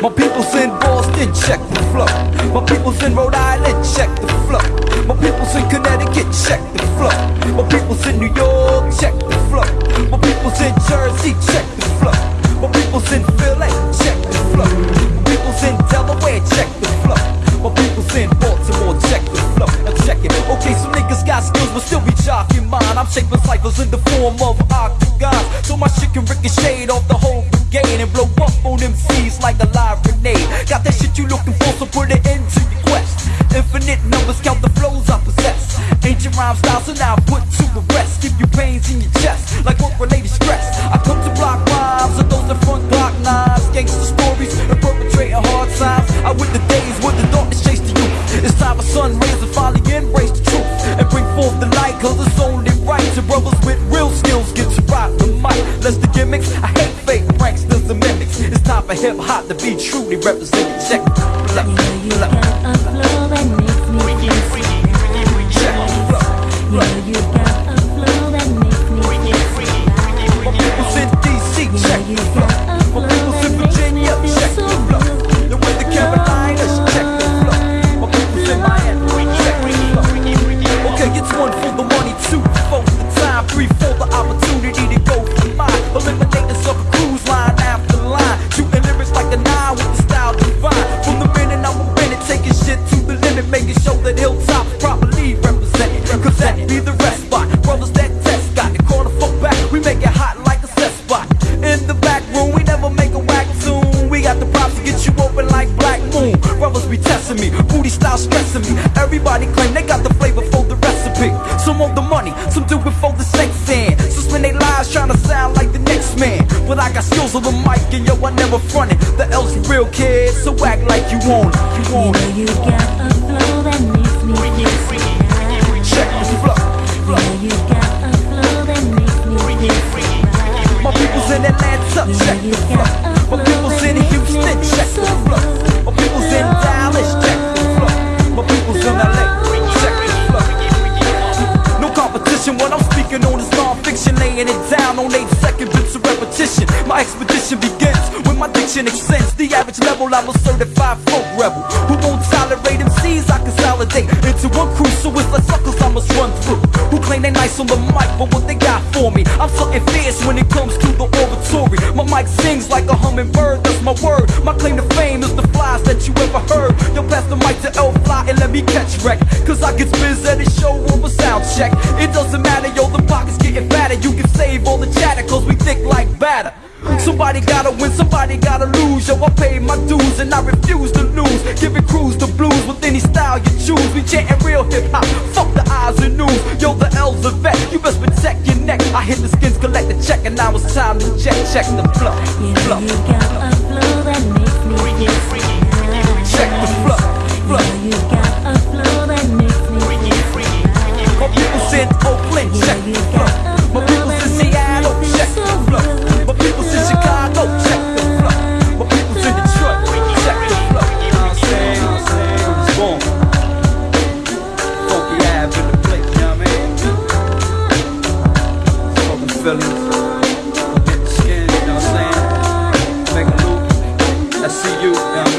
My people's in Boston, check the flow. My people's in Rhode Island, check the flow. My people's in Connecticut, check the flow. My people's in New York, check the flow. My people's in Jersey, check the flow. My people's in Philly, check the flow. My people's in Delaware, check the flow. My people's in Baltimore, check the flow. Now check it. Okay, some niggas got skills, but still be jocking mine. I'm shaping ciphers in the form of octagons, so my shit can ricochet off the whole brigade and blow up on MCs like a live grenade. Got that shit you looking for, so put it into your quest. Infinite numbers, count the flows I possess. Ancient rhyme styles, so now put to the rest. Give you pains in your chest, like work related stress. I come to block rhymes, and those that front block knives. Gangster stories, and perpetrating hard times. I with the days when the darkness chased the youth. It's time for sun rays to finally embrace the truth. And bring forth the light, cause it's only right. To brothers with real skills hip hop to be truly represented. Check, You got a flow that makes me feel Check, look, You look. know you got a flow that makes me feel My people's in DC, check open like Black Moon. Brothers be testing me, booty style stressing me. Everybody claim they got the flavor for the recipe. Some want the money, some do it for the sex and Some spend their lives trying to sound like the next man. But I got skills on the mic and yo, I never fronted. The L's real kids, so act like you want it. You want it. Expedition begins when my diction extends. The average level, I'm a certified folk rebel Who won't tolerate MCs, I consolidate Into one crew, so it's like suckers I must run through. Who claim they nice on the mic, but what they got for me? I'm something fierce when it comes to the oratory. My mic sings like a hummingbird, that's my word. My claim to fame is the flies that you ever heard. Yo, pass the mic to L-Fly and let me catch wreck Cause I get biz at a show over sound check. It doesn't matter, yo, the pockets getting fatter. You can save all the chatter cause we think like batter Somebody gotta win, somebody gotta lose. Yo, I pay my dues and I refuse to lose. Giving crews the blues with any style you choose. We chanting real hip-hop, fuck the eyes and news. Yo, the L's a vet, you best protect your neck. I hit the skins, collect the check and now it's time to check Check the flow, flow, see you.